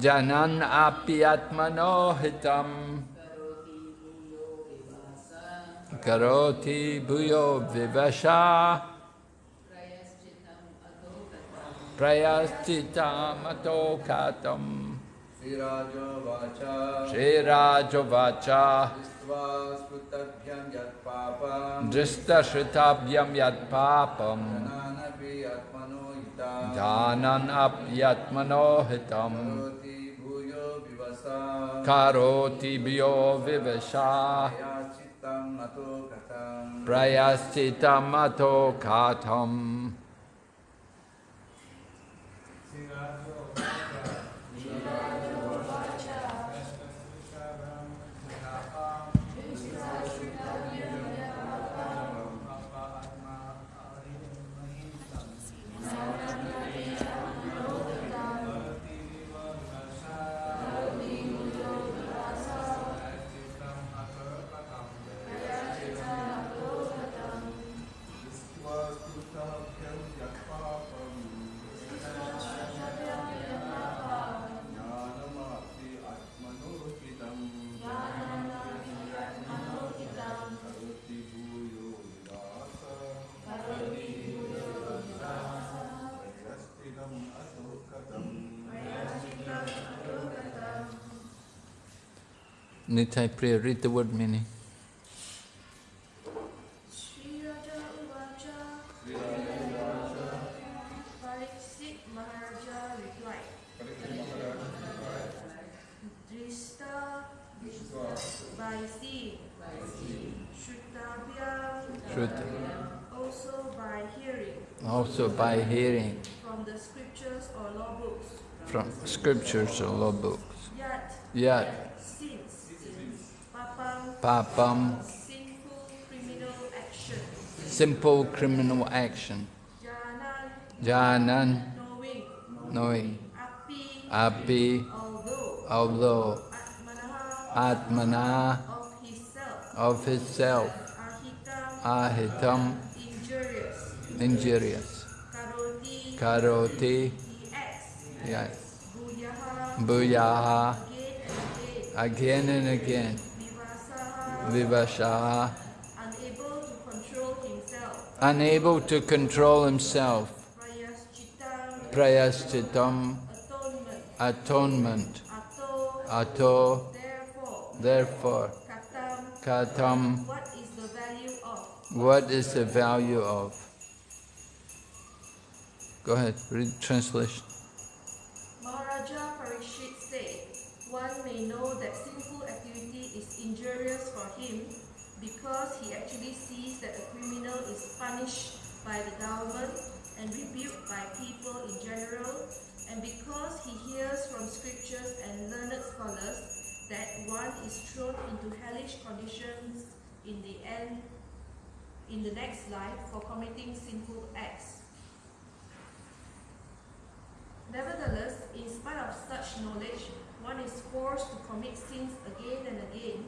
Janan apyatmano hitam karoti bhuyo vivasha prayaschitam atokatam Srirajavacha Drishtashitabhyam yatpapam Dhanan apyatmano hitam Karoti bhuyo vivasa Karoti bhyo vivasha. Yachittam ato katam Nitai Priya, read the word meaning. Sri Raja Uvacha Pariksit Maharaja replied Drista by seeing Shrutabhyam Shruta. also by hearing Also by hearing from the scriptures or law books from scriptures or law books. Yet Yet, Papam. Simple criminal action. Janan. Knowing. Knowing, Api. Although. Atmana. Of of himself, Ahitam. Injurious injurious. Karoti. Yes. Buyaha. Again and again again and again. Vivasaha Vivashaha, unable to control himself. Unable to control himself. Prayaschitam. Atonement. Ato. Therefore. Therefore, Katam. Katam, what is the value of? What is the value of? Go ahead, read translation. Because he actually sees that a criminal is punished by the government and rebuked by people in general, and because he hears from scriptures and learned scholars that one is thrown into hellish conditions in the end in the next life for committing sinful acts. Nevertheless, in spite of such knowledge, one is forced to commit sins again and again,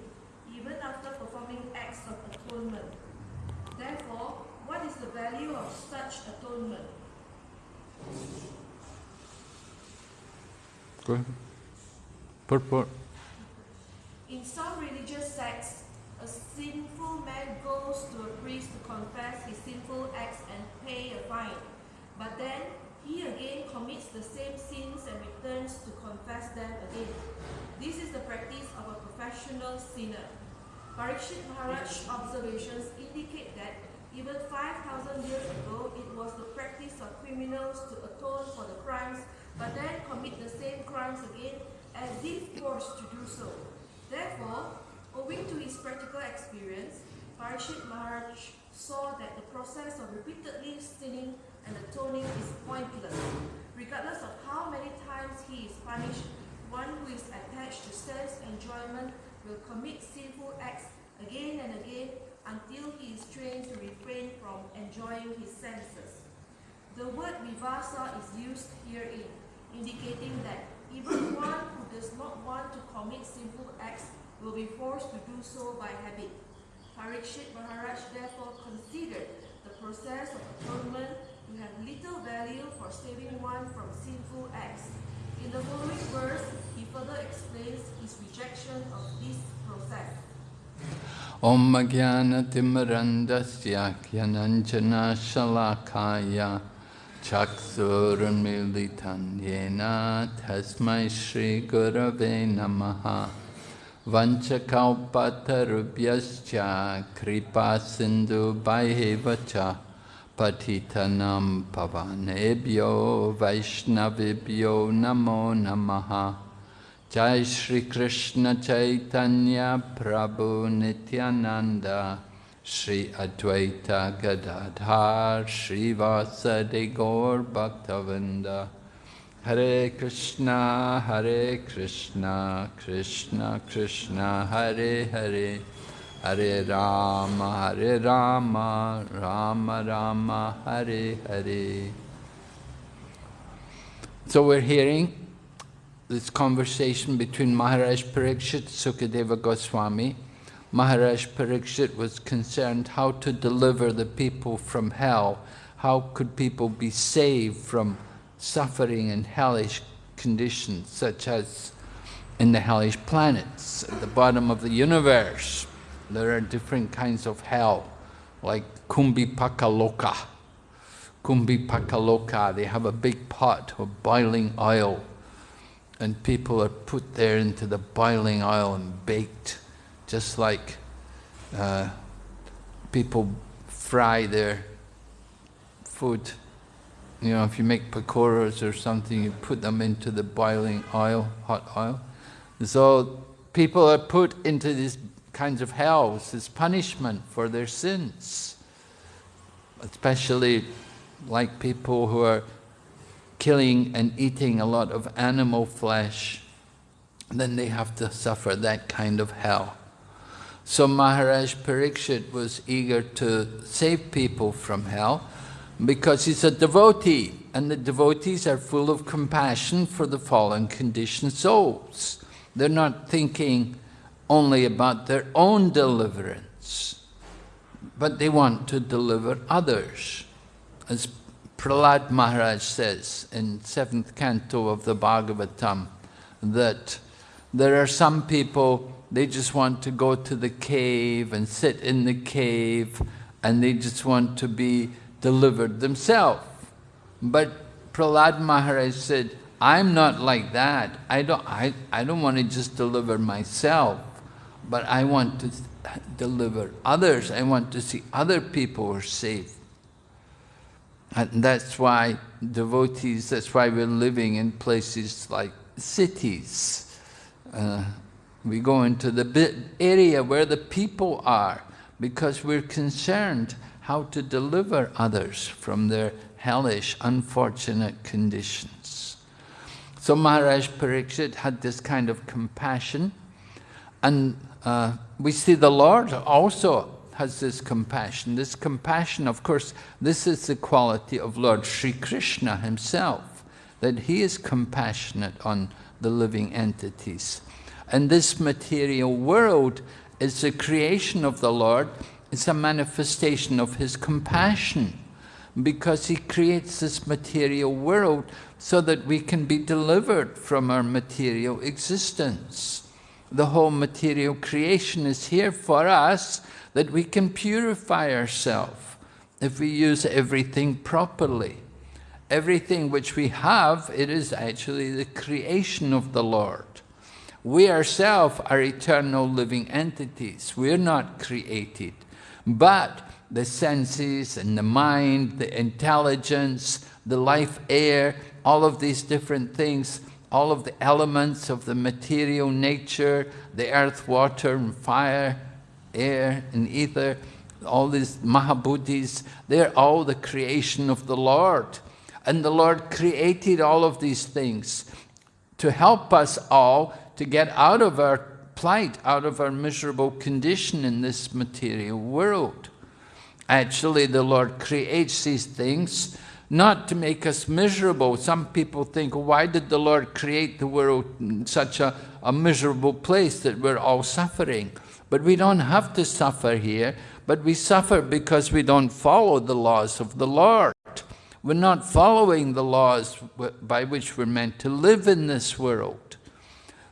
even after performing acts of atonement. Therefore, what is the value of such atonement? Go ahead. Purport. In some religious sects, a sinful man goes to a priest to confess his sinful acts and pay a fine. But then he again commits the same sins and returns to confess them again. This is the practice of a professional sinner. Parikshit Maharaj's observations indicate that even 5,000 years ago, it was the practice of criminals to atone for the crimes, but then commit the same crimes again as if forced to do so. Therefore, owing to his practical experience, Parikshit Maharaj saw that the process of repeatedly sinning and atoning is pointless. Regardless of how many times he is punished, one who is attached to sense enjoyment will commit sinful acts again and again until he is trained to refrain from enjoying his senses. The word vivasa is used herein, indicating that even one who does not want to commit sinful acts will be forced to do so by habit. Parikshit Maharaj therefore considered the process of atonement to have little value for saving one from sinful acts. In the following verse, further explains his rejection of this process. Om Jnana Timarandasya Jnananjana Shalakaya Chaksurunmilitan Yena Tasmai Shri Gurave Namaha Vanchakalpatarubhyascha Kripa Sindhu Bhaivacha Patitanam Pavanebhyo Vaishnavibhyo Namo Namaha Jai Shri Krishna Chaitanya Prabhu Nityananda Shri Advaita Gadadhar Shri Vasadi Gaur Bhaktavrinda Hare Krishna Hare Krishna Krishna Krishna Hare Hare. Hare Rama Hare Rama Rama Rama Hare Hare. So we're hearing this conversation between Maharaj Parikshit Sukadeva Goswami. Maharaj Parikshit was concerned how to deliver the people from hell. How could people be saved from suffering in hellish conditions, such as in the hellish planets, at the bottom of the universe. There are different kinds of hell, like Kumbhipakaloka. Kumbhipakaloka, they have a big pot of boiling oil and people are put there into the boiling oil and baked, just like uh, people fry their food. You know, if you make pakoras or something, you put them into the boiling oil, hot oil. So people are put into these kinds of hells, this punishment for their sins. Especially like people who are killing and eating a lot of animal flesh, then they have to suffer that kind of hell. So Maharaj Parikshit was eager to save people from hell because he's a devotee and the devotees are full of compassion for the fallen conditioned souls. They're not thinking only about their own deliverance, but they want to deliver others. As Prahlad Maharaj says in seventh canto of the Bhagavatam that there are some people, they just want to go to the cave and sit in the cave and they just want to be delivered themselves. But Prahlad Maharaj said, I'm not like that. I don't, I, I don't want to just deliver myself, but I want to deliver others. I want to see other people are saved. And that's why devotees, that's why we're living in places like cities. Uh, we go into the area where the people are because we're concerned how to deliver others from their hellish, unfortunate conditions. So Maharaj Pariksit had this kind of compassion and uh, we see the Lord also has this compassion. This compassion, of course, this is the quality of Lord Sri Krishna himself, that he is compassionate on the living entities. And this material world is the creation of the Lord, it's a manifestation of his compassion because he creates this material world so that we can be delivered from our material existence. The whole material creation is here for us that we can purify ourselves if we use everything properly. Everything which we have, it is actually the creation of the Lord. We ourselves are eternal living entities. We're not created. But the senses and the mind, the intelligence, the life air, all of these different things, all of the elements of the material nature, the earth, water and fire, air and ether, all these Mahabhutas, they're all the creation of the Lord. And the Lord created all of these things to help us all to get out of our plight, out of our miserable condition in this material world. Actually, the Lord creates these things not to make us miserable. Some people think, why did the Lord create the world in such a, a miserable place that we're all suffering? But we don't have to suffer here, but we suffer because we don't follow the laws of the Lord. We're not following the laws by which we're meant to live in this world.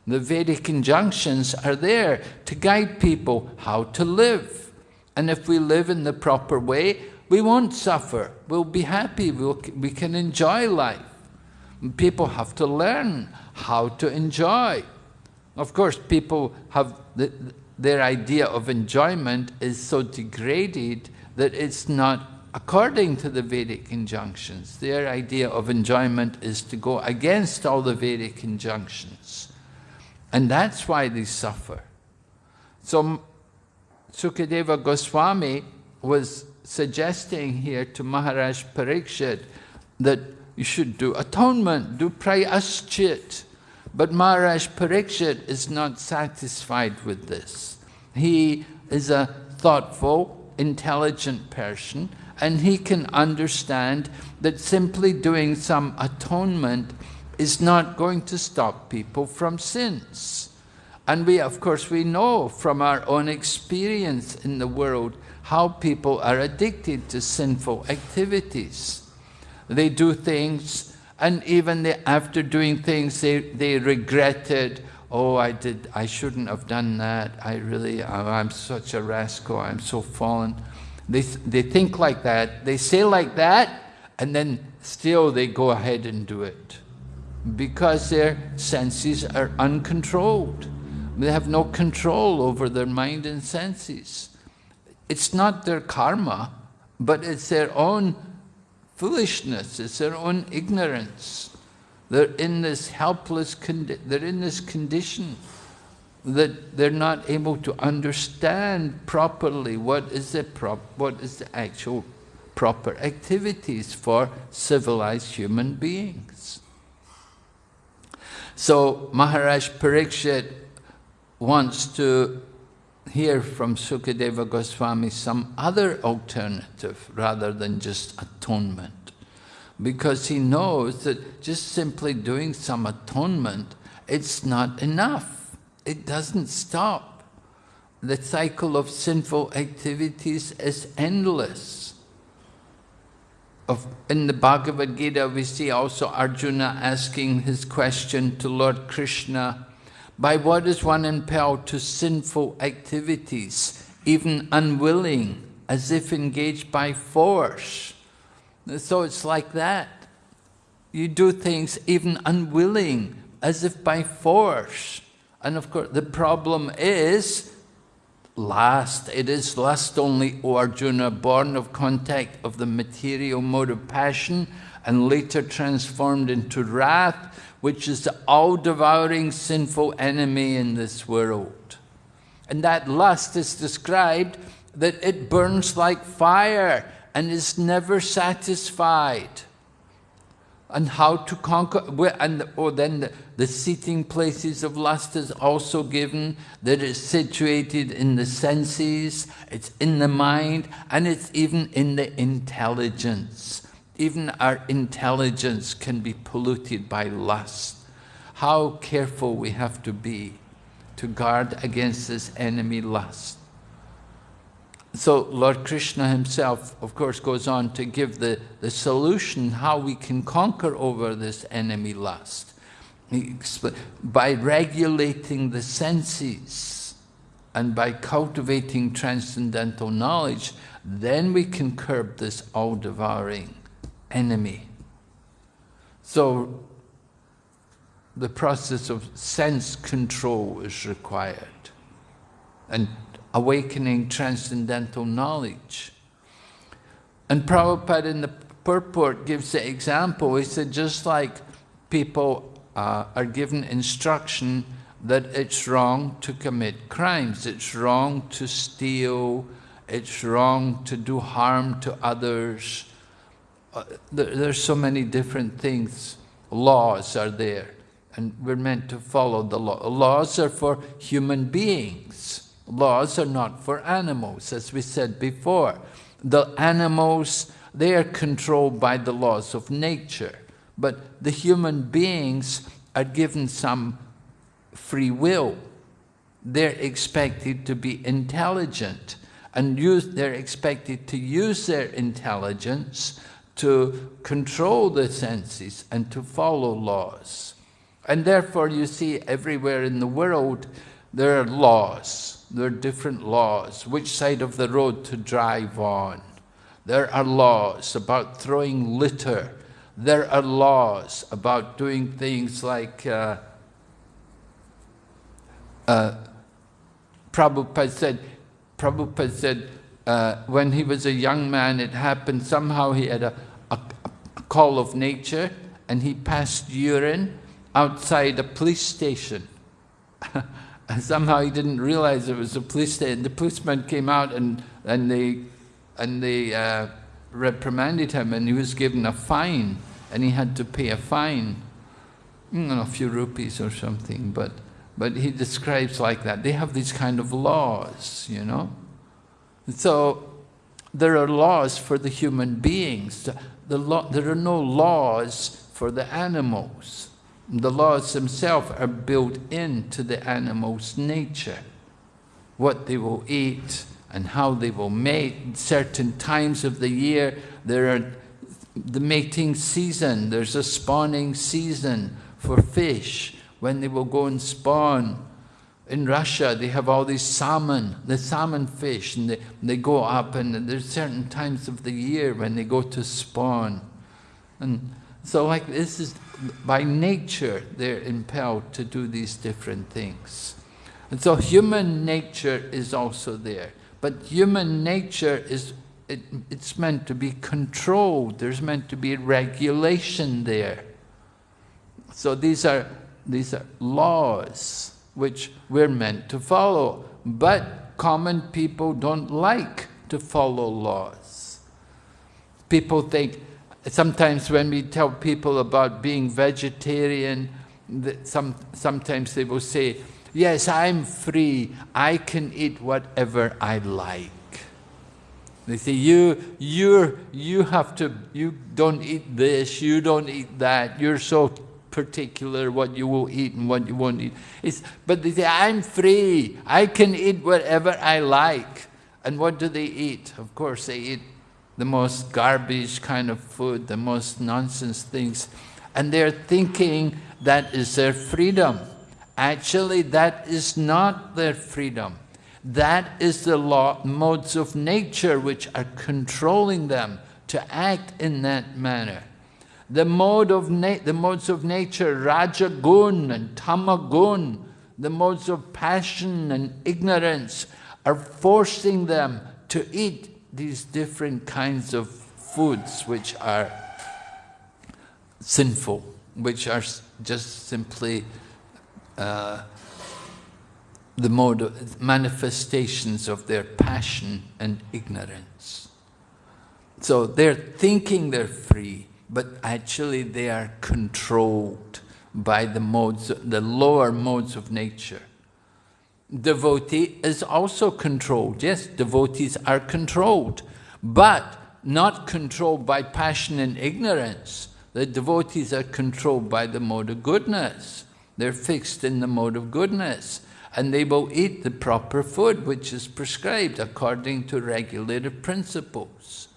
The Vedic injunctions are there to guide people how to live. And if we live in the proper way, we won't suffer. We'll be happy. We'll, we can enjoy life. People have to learn how to enjoy. Of course, people have the, their idea of enjoyment is so degraded that it's not according to the Vedic injunctions. Their idea of enjoyment is to go against all the Vedic injunctions. And that's why they suffer. So Sukadeva Goswami was suggesting here to Maharaj Parikshit that you should do atonement, do prayaschit. But Maharaj Parikshit is not satisfied with this. He is a thoughtful, intelligent person, and he can understand that simply doing some atonement is not going to stop people from sins. And we, of course, we know from our own experience in the world how people are addicted to sinful activities. They do things, and even they, after doing things, they, they regret it. Oh, I did, I shouldn't have done that. I really, oh, I'm such a rascal, I'm so fallen. They, they think like that, they say like that, and then still they go ahead and do it. Because their senses are uncontrolled. They have no control over their mind and senses. It's not their karma, but it's their own foolishness, it's their own ignorance. They're in this helpless, condition, they're in this condition that they're not able to understand properly what is the prop what is the actual proper activities for civilized human beings. So Maharaj Parikshit wants to hear from Sukadeva Goswami some other alternative rather than just atonement. Because he knows that just simply doing some atonement, it's not enough. It doesn't stop. The cycle of sinful activities is endless. Of, in the Bhagavad Gita, we see also Arjuna asking his question to Lord Krishna, by what is one impelled to sinful activities, even unwilling, as if engaged by force? So it's like that. You do things even unwilling, as if by force. And of course, the problem is lust. It is lust only, O Arjuna, born of contact of the material mode of passion and later transformed into wrath, which is the all-devouring sinful enemy in this world. And that lust is described that it burns like fire and is never satisfied. And how to conquer, and oh, then the, the seating places of lust is also given, that it's situated in the senses, it's in the mind, and it's even in the intelligence. Even our intelligence can be polluted by lust. How careful we have to be to guard against this enemy lust. So Lord Krishna himself, of course, goes on to give the, the solution how we can conquer over this enemy lust. By regulating the senses and by cultivating transcendental knowledge, then we can curb this all-devouring enemy. So the process of sense control is required and awakening transcendental knowledge. And Prabhupada in the purport gives the example, he said just like people uh, are given instruction that it's wrong to commit crimes, it's wrong to steal, it's wrong to do harm to others, there, there's so many different things, laws are there, and we're meant to follow the law. Laws are for human beings. Laws are not for animals, as we said before. The animals, they are controlled by the laws of nature, but the human beings are given some free will. They're expected to be intelligent, and use, they're expected to use their intelligence to control the senses and to follow laws. And therefore you see everywhere in the world there are laws. There are different laws. Which side of the road to drive on. There are laws about throwing litter. There are laws about doing things like uh, uh, Prabhupada said, Prabhupada said uh, when he was a young man, it happened, somehow he had a, a, a call of nature and he passed urine outside a police station. and somehow he didn't realize it was a police station. The policeman came out and, and they, and they uh, reprimanded him and he was given a fine and he had to pay a fine, you know, a few rupees or something. But, but he describes like that. They have these kind of laws, you know. So there are laws for the human beings. The there are no laws for the animals. The laws themselves are built into the animal's nature. What they will eat and how they will mate. Certain times of the year, there are the mating season, there's a spawning season for fish, when they will go and spawn in Russia, they have all these salmon, the salmon fish, and they, they go up, and there's certain times of the year when they go to spawn. And so like this is, by nature, they're impelled to do these different things. And so human nature is also there. But human nature is, it, it's meant to be controlled. There's meant to be regulation there. So these are, these are laws which we're meant to follow. But common people don't like to follow laws. People think, sometimes when we tell people about being vegetarian, that some, sometimes they will say, yes, I'm free, I can eat whatever I like. They say, you, you you have to, you don't eat this, you don't eat that, you're so particular what you will eat and what you won't eat. It's, but they say, I'm free. I can eat whatever I like. And what do they eat? Of course, they eat the most garbage kind of food, the most nonsense things. And they're thinking that is their freedom. Actually, that is not their freedom. That is the law, modes of nature which are controlling them to act in that manner the mode of the modes of nature, rajagun and tamagun, the modes of passion and ignorance, are forcing them to eat these different kinds of foods which are sinful, which are just simply uh, the mode of manifestations of their passion and ignorance. So they're thinking they're free, but actually they are controlled by the modes, the lower modes of nature. Devotee is also controlled. Yes, devotees are controlled, but not controlled by passion and ignorance. The devotees are controlled by the mode of goodness. They're fixed in the mode of goodness. And they will eat the proper food which is prescribed according to regulated principles.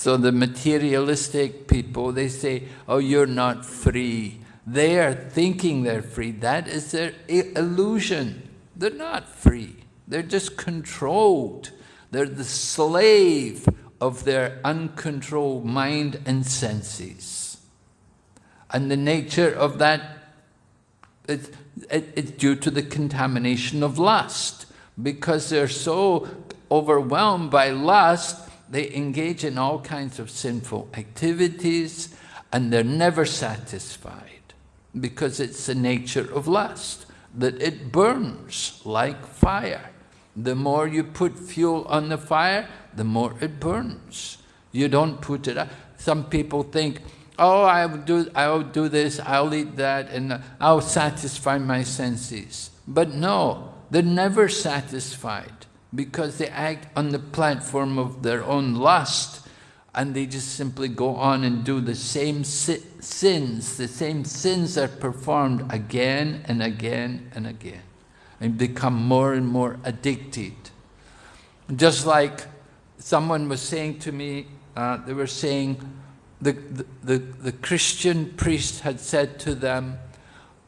So the materialistic people, they say, oh, you're not free. They are thinking they're free. That is their illusion. They're not free. They're just controlled. They're the slave of their uncontrolled mind and senses. And the nature of that, it's, it's due to the contamination of lust. Because they're so overwhelmed by lust, they engage in all kinds of sinful activities and they're never satisfied because it's the nature of lust, that it burns like fire. The more you put fuel on the fire, the more it burns. You don't put it up. Some people think, oh, I'll do, I'll do this, I'll eat that, and I'll satisfy my senses. But no, they're never satisfied because they act on the platform of their own lust and they just simply go on and do the same si sins. The same sins are performed again and again and again and become more and more addicted. Just like someone was saying to me uh, they were saying the, the, the, the Christian priest had said to them,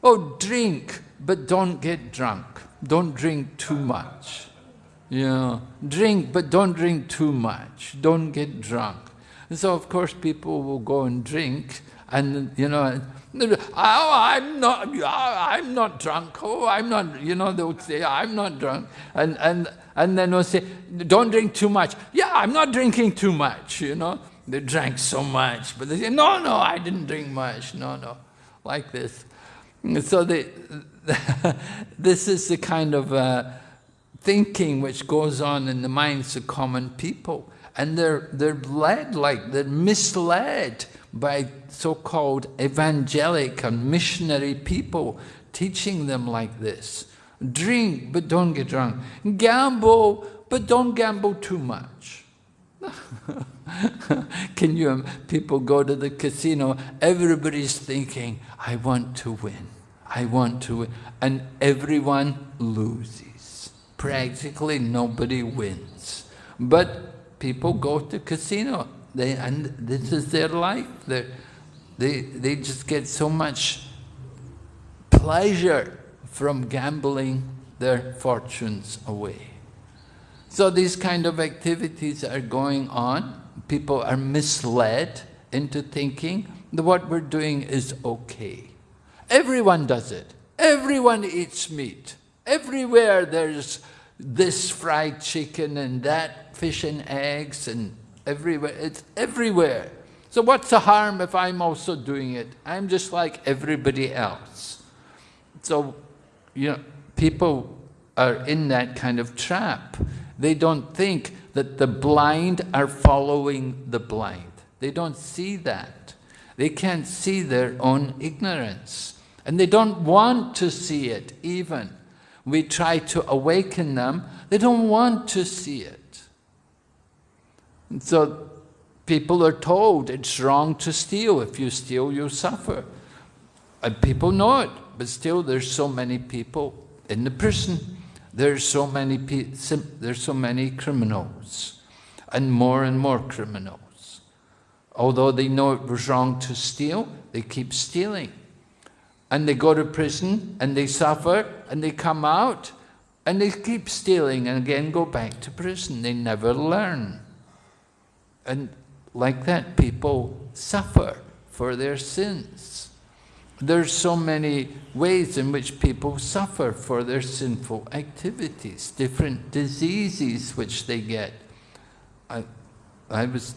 oh, drink, but don't get drunk. Don't drink too much. You know, drink, but don't drink too much. Don't get drunk. And so, of course, people will go and drink, and, you know, oh, I'm not, I'm not drunk. Oh, I'm not, you know, they'll say, I'm not drunk. And, and, and then they'll say, don't drink too much. Yeah, I'm not drinking too much, you know. They drank so much, but they say, no, no, I didn't drink much. No, no, like this. So they, this is the kind of uh, thinking which goes on in the minds of common people. And they're, they're led like, they're misled by so-called evangelic and missionary people teaching them like this. Drink, but don't get drunk. Gamble, but don't gamble too much. Can you, people go to the casino, everybody's thinking, I want to win, I want to win. And everyone loses. Practically nobody wins. But people go to casino, they, and this is their life. They're, they, they just get so much pleasure from gambling their fortunes away. So these kind of activities are going on. People are misled into thinking that what we're doing is okay. Everyone does it. Everyone eats meat. Everywhere there's this fried chicken and that fish and eggs and everywhere. It's everywhere. So what's the harm if I'm also doing it? I'm just like everybody else. So, you know, people are in that kind of trap. They don't think that the blind are following the blind. They don't see that. They can't see their own ignorance. And they don't want to see it even. We try to awaken them, they don't want to see it. So people are told it's wrong to steal. If you steal, you suffer. And people know it, but still there's so many people in the prison. There's so many there's so many criminals, and more and more criminals. Although they know it was wrong to steal, they keep stealing. And they go to prison, and they suffer, and they come out, and they keep stealing, and again go back to prison. They never learn. And like that, people suffer for their sins. There's so many ways in which people suffer for their sinful activities, different diseases which they get. I, I was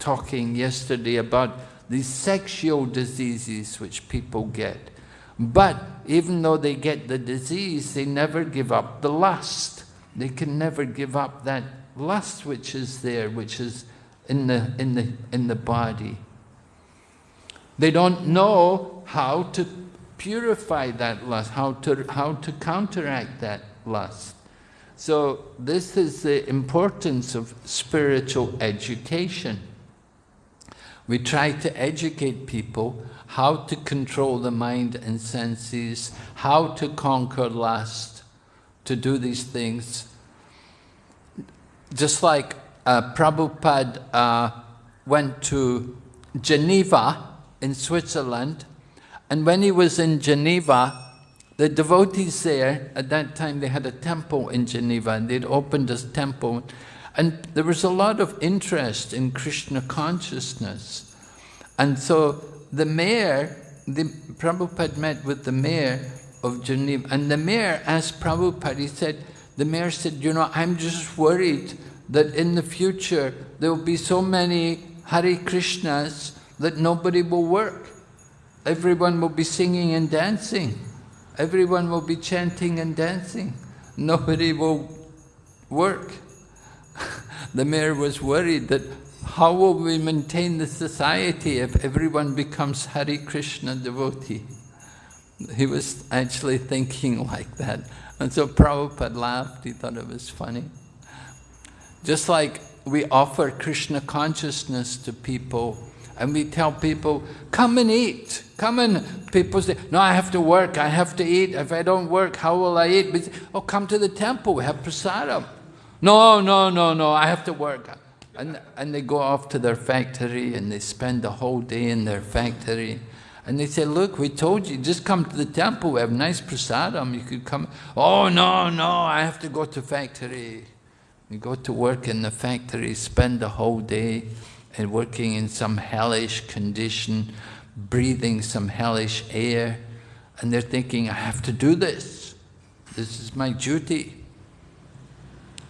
talking yesterday about these sexual diseases which people get. But even though they get the disease, they never give up the lust. They can never give up that lust which is there, which is in the, in the, in the body. They don't know how to purify that lust, how to, how to counteract that lust. So this is the importance of spiritual education. We try to educate people how to control the mind and senses, how to conquer lust, to do these things. Just like uh, Prabhupada uh, went to Geneva in Switzerland, and when he was in Geneva, the devotees there, at that time they had a temple in Geneva, and they'd opened this temple, and there was a lot of interest in Krishna consciousness. And so the mayor, the Prabhupada met with the mayor of Geneva, and the mayor asked Prabhupada, he said, the mayor said, you know, I'm just worried that in the future there will be so many Hare Krishnas that nobody will work. Everyone will be singing and dancing. Everyone will be chanting and dancing. Nobody will work. the mayor was worried that how will we maintain the society if everyone becomes Hare Krishna devotee? He was actually thinking like that. And so Prabhupada laughed, he thought it was funny. Just like we offer Krishna consciousness to people and we tell people, come and eat, come and, people say, no, I have to work, I have to eat, if I don't work, how will I eat? say, oh, come to the temple, we have prasadam. No, no, no, no, I have to work. And, and they go off to their factory and they spend the whole day in their factory. And they say, look, we told you, just come to the temple, we have nice prasadam, you could come. Oh, no, no, I have to go to factory. You go to work in the factory, spend the whole day and working in some hellish condition, breathing some hellish air, and they're thinking, I have to do this. This is my duty.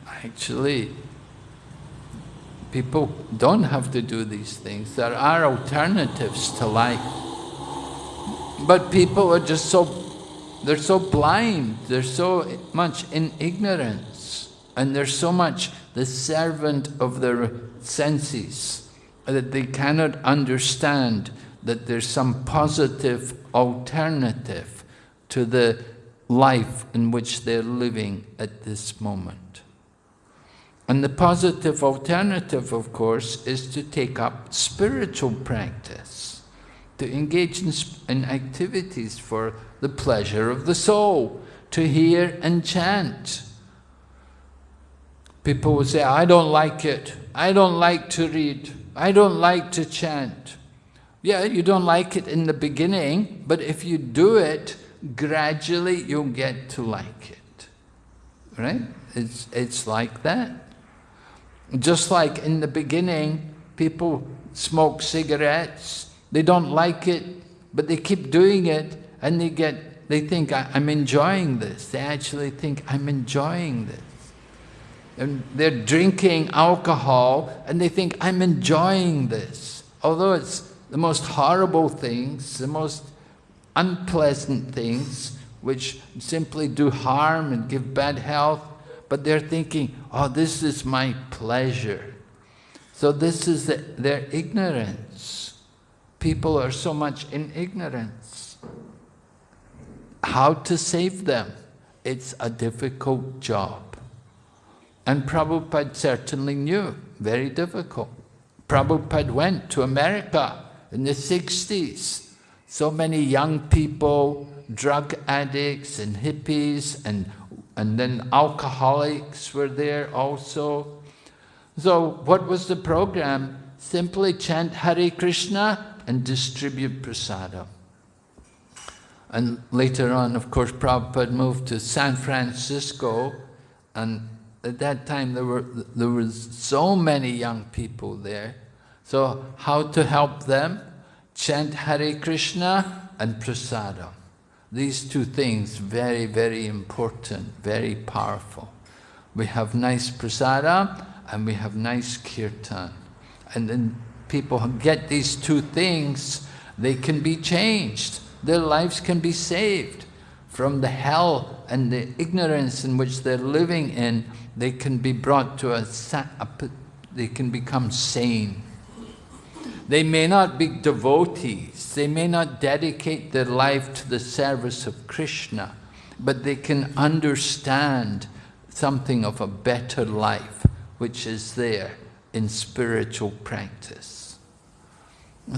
Actually, people don't have to do these things. There are alternatives to life. But people are just so, they're so blind, they're so much in ignorance, and they're so much the servant of their senses that they cannot understand that there's some positive alternative to the life in which they're living at this moment. And the positive alternative, of course, is to take up spiritual practice, to engage in, in activities for the pleasure of the soul, to hear and chant. People will say, I don't like it, I don't like to read, I don't like to chant. Yeah, you don't like it in the beginning, but if you do it, gradually you'll get to like it. Right? It's, it's like that. Just like in the beginning, people smoke cigarettes, they don't like it, but they keep doing it, and they get, they think, I'm enjoying this. They actually think, I'm enjoying this. And they're drinking alcohol, and they think, I'm enjoying this. Although it's the most horrible things, the most unpleasant things, which simply do harm and give bad health, but they're thinking, oh, this is my pleasure. So this is the, their ignorance. People are so much in ignorance. How to save them? It's a difficult job. And Prabhupada certainly knew, very difficult. Prabhupada went to America in the 60s. So many young people, drug addicts and hippies and and then alcoholics were there also. So what was the program? Simply chant Hare Krishna and distribute prasadam. And later on, of course, Prabhupada moved to San Francisco, and at that time there were there was so many young people there. So how to help them? Chant Hare Krishna and prasadam. These two things, very, very important, very powerful. We have nice prasada and we have nice kirtan. And then people who get these two things, they can be changed. Their lives can be saved from the hell and the ignorance in which they're living in. They can be brought to a, a they can become sane. They may not be devotees, they may not dedicate their life to the service of Krishna, but they can understand something of a better life which is there in spiritual practice.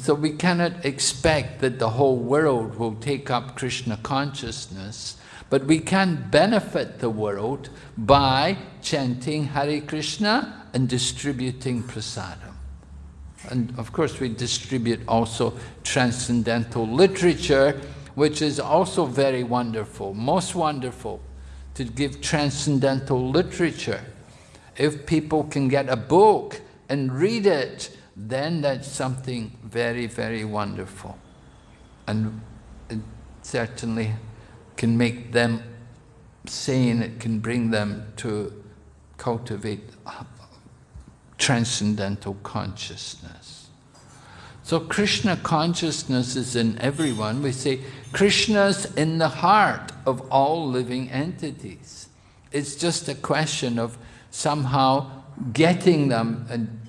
So we cannot expect that the whole world will take up Krishna consciousness, but we can benefit the world by chanting Hare Krishna and distributing prasadam. And of course we distribute also transcendental literature, which is also very wonderful, most wonderful, to give transcendental literature. If people can get a book and read it, then that's something very, very wonderful. And it certainly can make them sane, it can bring them to cultivate transcendental consciousness. So Krishna consciousness is in everyone. We say Krishna's in the heart of all living entities. It's just a question of somehow getting them and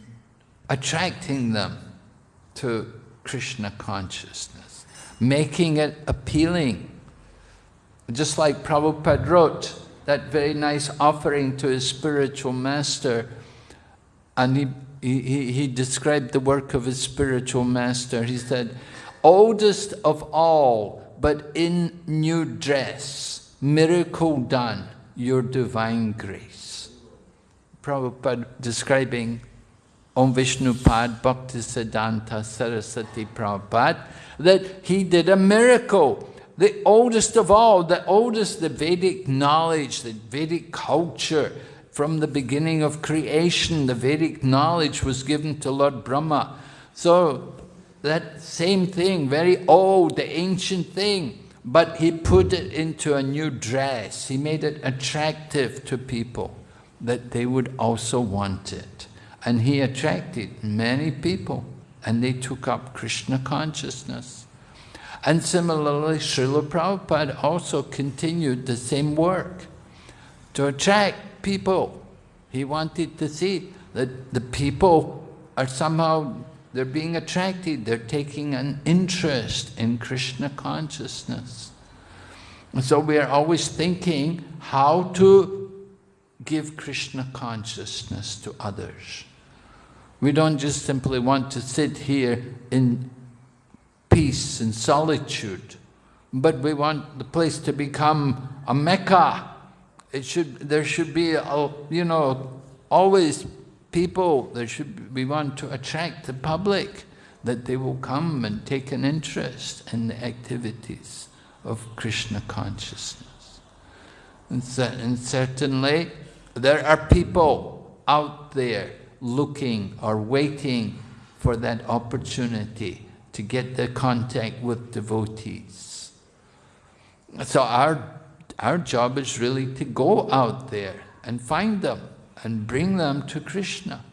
attracting them to Krishna consciousness, making it appealing. Just like Prabhupada wrote that very nice offering to his spiritual master, and he, he, he described the work of his spiritual master. He said, oldest of all, but in new dress, miracle done, your divine grace. Prabhupada describing Om Vishnupad Bhaktisiddhanta Saraswati Prabhupada, that he did a miracle. The oldest of all, the oldest, the Vedic knowledge, the Vedic culture, from the beginning of creation, the Vedic knowledge was given to Lord Brahma. So that same thing, very old, the ancient thing, but he put it into a new dress. He made it attractive to people that they would also want it. And he attracted many people and they took up Krishna consciousness. And similarly, Srila Prabhupada also continued the same work to attract people. He wanted to see that the people are somehow, they're being attracted, they're taking an interest in Krishna consciousness. And so we are always thinking how to give Krishna consciousness to others. We don't just simply want to sit here in peace and solitude, but we want the place to become a mecca. It should, there should be, a, you know, always people, there should, we want to attract the public, that they will come and take an interest in the activities of Krishna consciousness. And, and certainly, there are people out there looking or waiting for that opportunity to get the contact with devotees. So our, our job is really to go out there and find them and bring them to Krishna.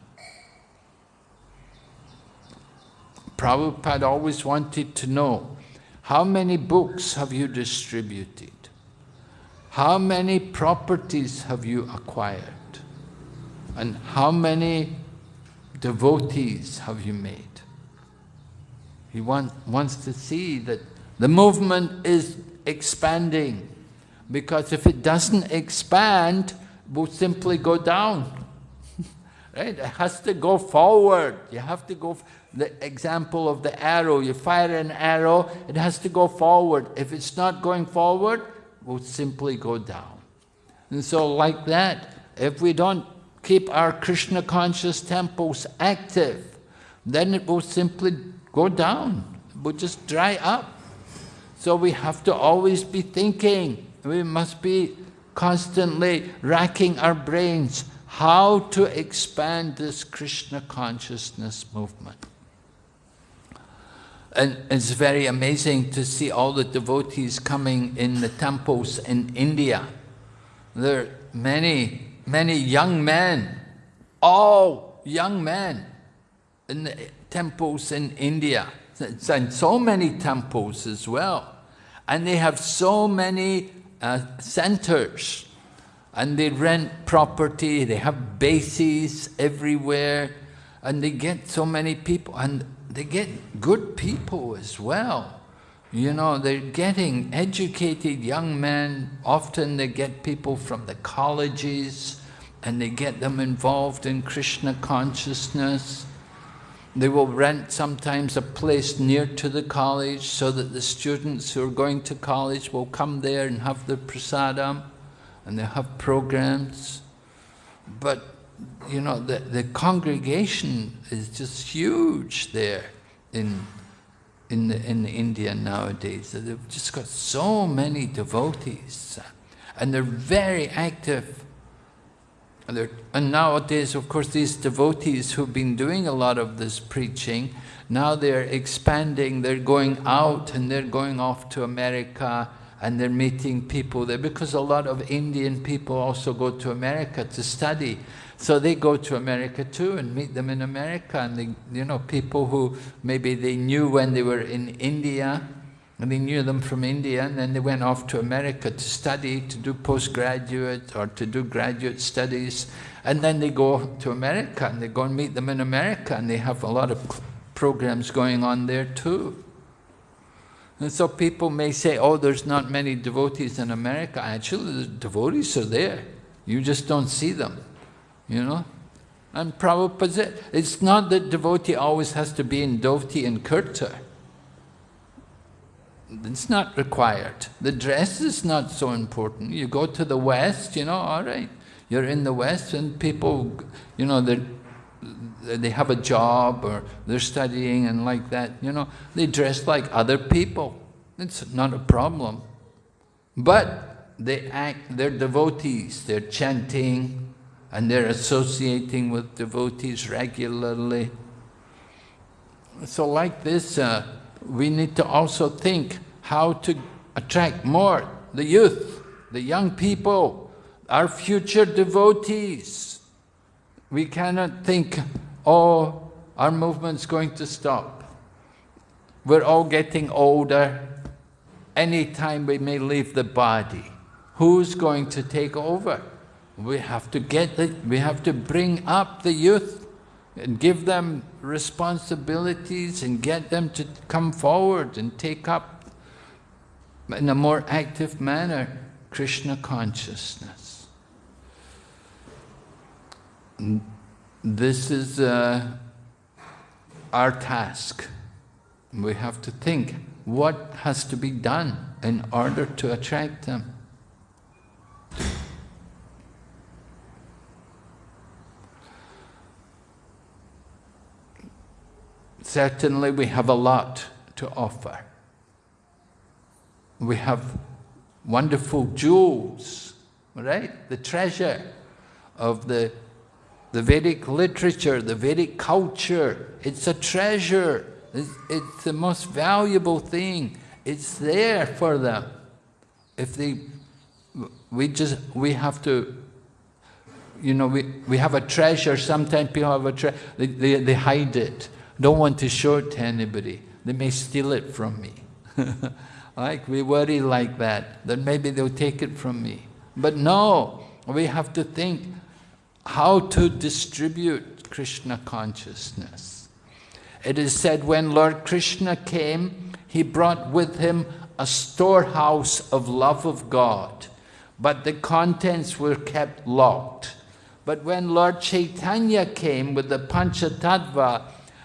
Prabhupada always wanted to know, how many books have you distributed? How many properties have you acquired? And how many devotees have you made? He want, wants to see that the movement is expanding. Because if it doesn't expand, will simply go down. right? It has to go forward. You have to go, the example of the arrow, you fire an arrow, it has to go forward. If it's not going forward, will simply go down. And so like that, if we don't keep our Krishna conscious temples active, then it will simply go down, it will just dry up. So we have to always be thinking, we must be constantly racking our brains how to expand this Krishna consciousness movement. And it's very amazing to see all the devotees coming in the temples in India. There are many many young men, all young men in the temples in India, and so many temples as well. And they have so many uh, centers, and they rent property, they have bases everywhere, and they get so many people, and they get good people as well. You know, they're getting educated young men. Often they get people from the colleges and they get them involved in Krishna consciousness. They will rent sometimes a place near to the college so that the students who are going to college will come there and have their prasadam and they have programs. But, you know, the, the congregation is just huge there in in, the, in India nowadays. They've just got so many devotees and they're very active. And, and nowadays, of course, these devotees who've been doing a lot of this preaching, now they're expanding, they're going out and they're going off to America and they're meeting people there because a lot of Indian people also go to America to study. So they go to America too and meet them in America and they, you know, people who maybe they knew when they were in India and they knew them from India and then they went off to America to study, to do postgraduate or to do graduate studies and then they go to America and they go and meet them in America and they have a lot of programs going on there too. And so people may say, oh, there's not many devotees in America. Actually, the devotees are there. You just don't see them you know. And Prabhupada it's not that devotee always has to be in dhoti and kurta. It's not required. The dress is not so important. You go to the West, you know, all right. You're in the West and people, you know, they have a job or they're studying and like that, you know, they dress like other people. It's not a problem. But they act, they're devotees, they're chanting and they're associating with devotees regularly. So like this, uh, we need to also think how to attract more the youth, the young people, our future devotees. We cannot think, oh, our movement's going to stop. We're all getting older. Anytime we may leave the body. Who's going to take over? We have to get the, we have to bring up the youth and give them responsibilities and get them to come forward and take up in a more active manner Krishna consciousness. This is uh, our task. We have to think what has to be done in order to attract them. Certainly we have a lot to offer. We have wonderful jewels, right? The treasure of the, the Vedic literature, the Vedic culture. It's a treasure. It's, it's the most valuable thing. It's there for them. If they, we just, we have to, you know, we, we have a treasure, sometimes people have a treasure, they, they, they hide it. Don't want to show it to anybody. They may steal it from me. Like we worry like that, that maybe they'll take it from me. But no, we have to think how to distribute Krishna consciousness. It is said when Lord Krishna came, he brought with him a storehouse of love of God, but the contents were kept locked. But when Lord Chaitanya came with the Panchatattva,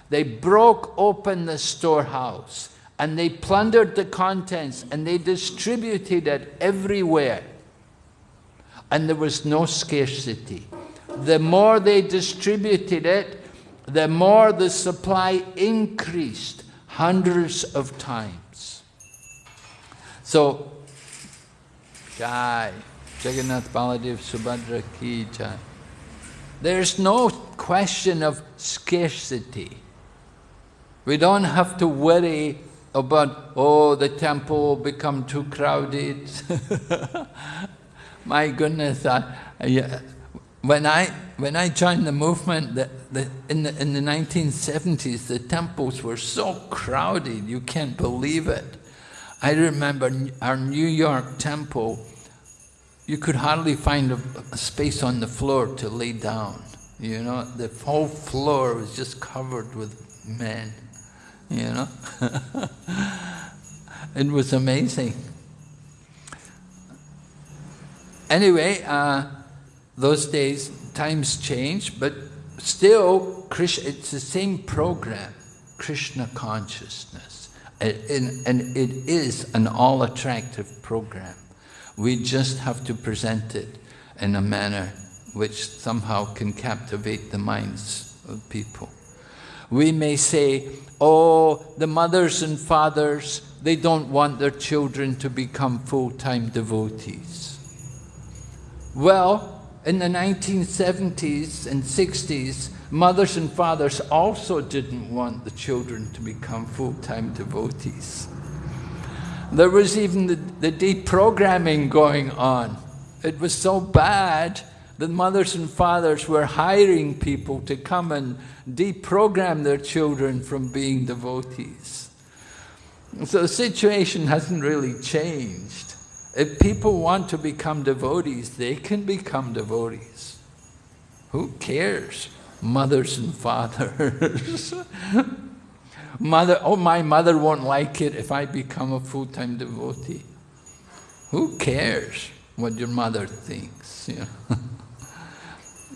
they broke open the storehouse and they plundered the contents and they distributed it everywhere. And there was no scarcity. The more they distributed it, the more the supply increased hundreds of times. So, Jai, Jagannath Baladev Subhadra Ki Jai. There's no question of scarcity. We don't have to worry Oh, about, oh, the temple become too crowded. My goodness, I, I, uh, when, I, when I joined the movement the, the, in, the, in the 1970s, the temples were so crowded, you can't believe it. I remember our New York temple, you could hardly find a, a space on the floor to lay down. You know, the whole floor was just covered with men you know. it was amazing. Anyway, uh, those days, times change, but still, Krishna, it's the same program, Krishna consciousness. And, and it is an all-attractive program. We just have to present it in a manner which somehow can captivate the minds of people. We may say, oh, the mothers and fathers, they don't want their children to become full-time devotees. Well, in the 1970s and 60s, mothers and fathers also didn't want the children to become full-time devotees. There was even the, the deprogramming going on. It was so bad that mothers and fathers were hiring people to come and deprogram their children from being devotees. So the situation hasn't really changed. If people want to become devotees, they can become devotees. Who cares? Mothers and fathers. mother, oh, my mother won't like it if I become a full-time devotee. Who cares what your mother thinks? You know?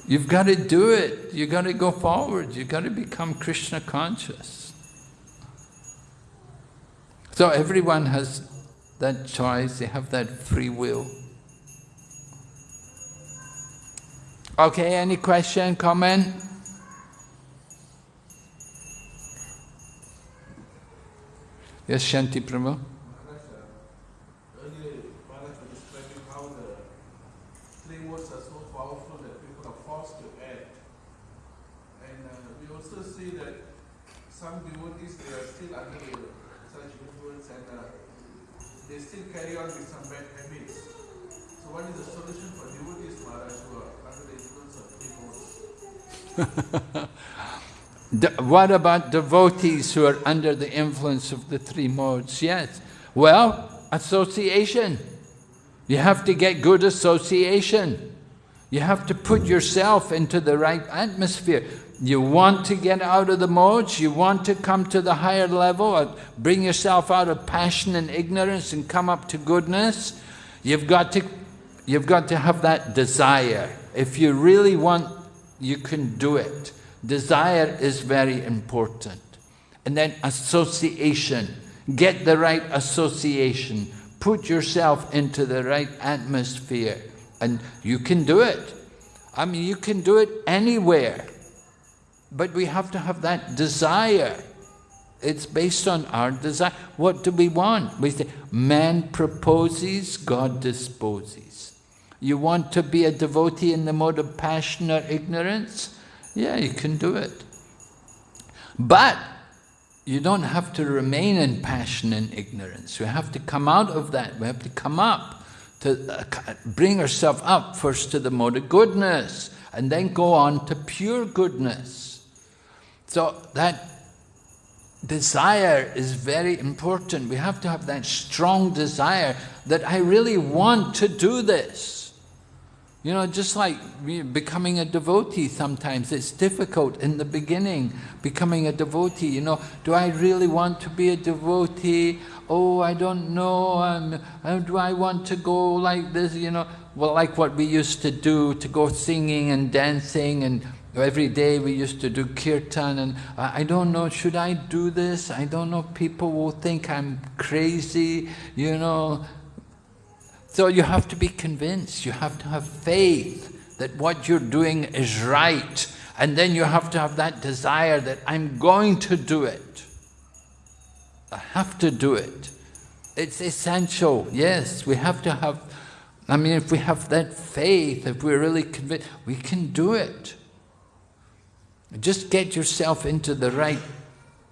You've got to do it. You've got to go forward. You've got to become Krishna conscious. So everyone has that choice. They have that free will. Okay, any question, comment? Yes, Shanti Prabhu? what about devotees who are under the influence of the three modes? Yes. Well, association. You have to get good association. You have to put yourself into the right atmosphere. You want to get out of the modes, you want to come to the higher level, uh, bring yourself out of passion and ignorance and come up to goodness, you've got to, you've got to have that desire. If you really want, you can do it. Desire is very important. And then association. Get the right association. Put yourself into the right atmosphere. And you can do it. I mean, you can do it anywhere. But we have to have that desire. It's based on our desire. What do we want? We say, man proposes, God disposes. You want to be a devotee in the mode of passion or ignorance? Yeah, you can do it. But you don't have to remain in passion and ignorance. We have to come out of that. We have to come up to uh, bring ourselves up first to the mode of goodness and then go on to pure goodness. So that desire is very important. We have to have that strong desire that I really want to do this. You know, just like becoming a devotee sometimes, it's difficult in the beginning, becoming a devotee, you know, do I really want to be a devotee? Oh, I don't know, um, uh, do I want to go like this, you know? Well, like what we used to do, to go singing and dancing and every day we used to do kirtan and I don't know, should I do this? I don't know, people will think I'm crazy, you know, so you have to be convinced, you have to have faith that what you're doing is right. And then you have to have that desire that I'm going to do it. I have to do it. It's essential, yes, we have to have, I mean, if we have that faith, if we're really convinced, we can do it. Just get yourself into the right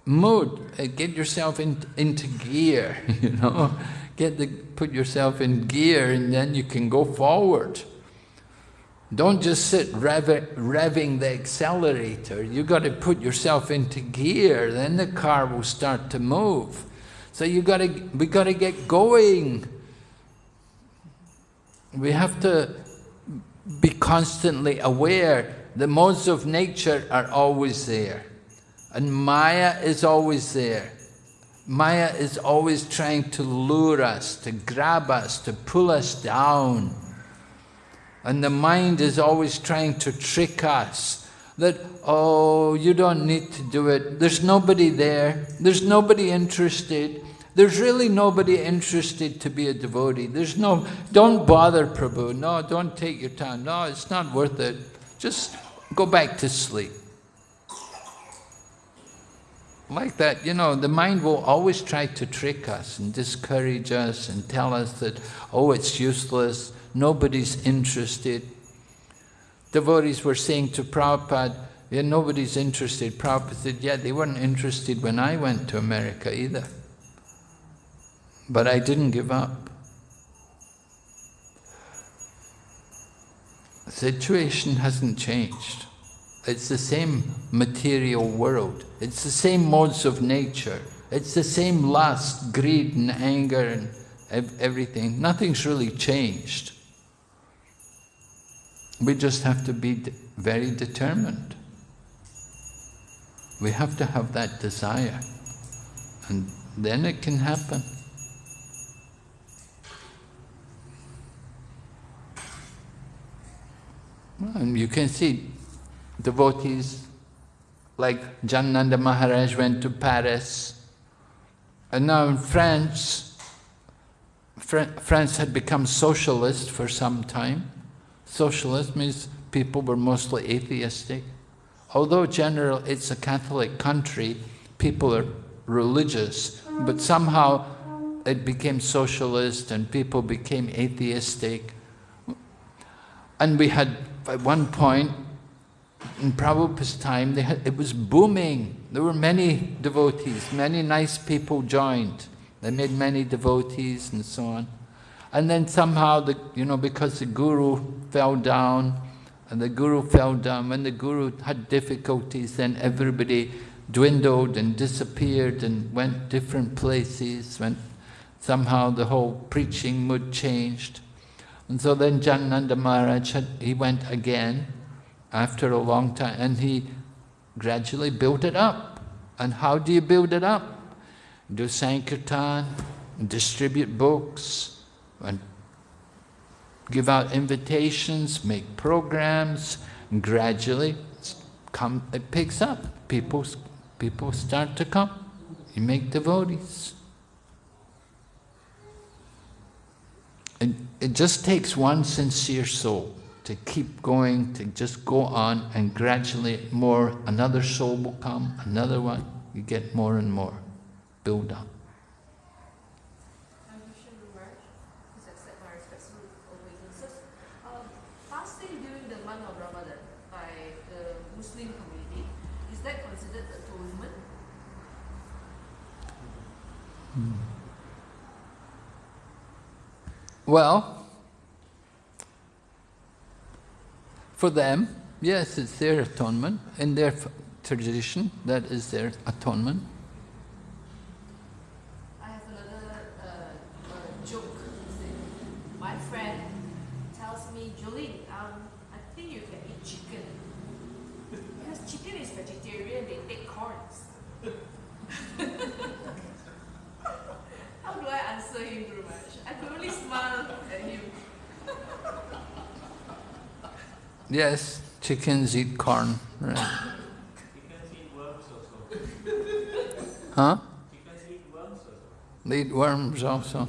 mood, uh, get yourself in, into gear, you know get the, put yourself in gear and then you can go forward. Don't just sit rev revving the accelerator. You've got to put yourself into gear, then the car will start to move. So you got to, we got to get going. We have to be constantly aware. The modes of nature are always there. And Maya is always there. Maya is always trying to lure us, to grab us, to pull us down. And the mind is always trying to trick us that, oh, you don't need to do it. There's nobody there. There's nobody interested. There's really nobody interested to be a devotee. There's no, don't bother Prabhu. No, don't take your time. No, it's not worth it. Just go back to sleep like that, you know, the mind will always try to trick us and discourage us and tell us that, oh, it's useless, nobody's interested. Devotees were saying to Prabhupada, yeah, nobody's interested. Prabhupada said, yeah, they weren't interested when I went to America either. But I didn't give up. The situation hasn't changed. It's the same material world. It's the same modes of nature. It's the same lust, greed and anger and everything. Nothing's really changed. We just have to be very determined. We have to have that desire and then it can happen. And you can see devotees like Janananda Maharaj went to Paris. And now in France, France had become socialist for some time. Socialist means people were mostly atheistic. Although general, it's a Catholic country, people are religious, but somehow it became socialist and people became atheistic. And we had, at one point, in Prabhupada's time, had, it was booming. There were many devotees, many nice people joined. They made many devotees and so on. And then somehow, the, you know, because the guru fell down, and the guru fell down, when the guru had difficulties, then everybody dwindled and disappeared and went different places, went somehow the whole preaching mood changed. And so then Janananda Maharaj, had, he went again after a long time and he gradually built it up. And how do you build it up? Do Sankirtan, distribute books, and give out invitations, make programs, and gradually come, it picks up. People, people start to come. You make devotees. And it just takes one sincere soul to keep going, to just go on, and gradually more, another soul will come, another one, you get more and more. Build up. Um, fasting during the month of Ramadan by the Muslim community, is that considered atonement? Well, for them, yes, it's their atonement. In their tradition, that is their atonement. I have another uh, uh, joke. My friend tells me, Jolene, um, I think you can eat chicken. Because chicken is vegetarian, they take corns. How do I answer him, Gurumaharaj? I could only smile at him. Yes, chickens eat corn, right? Chickens eat worms also. Huh? Chickens eat worms also. They eat worms also.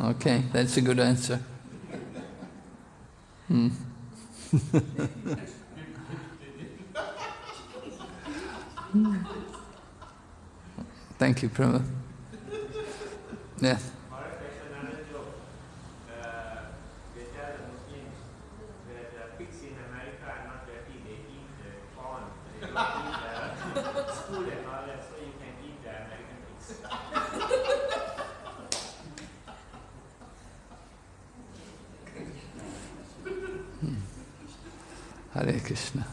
Okay, that's a good answer. Hmm. Thank you, Prabhu. Yeah. Or there's another joke. Uh, they tell the Muslims that uh, pigs in America are not dirty, they eat the corn. They don't eat the food and all that, so you can eat the American pigs. Hare Krishna.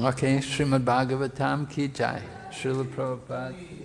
okay, Srimad Bhagavatam ki jai. Srila Prabhupada.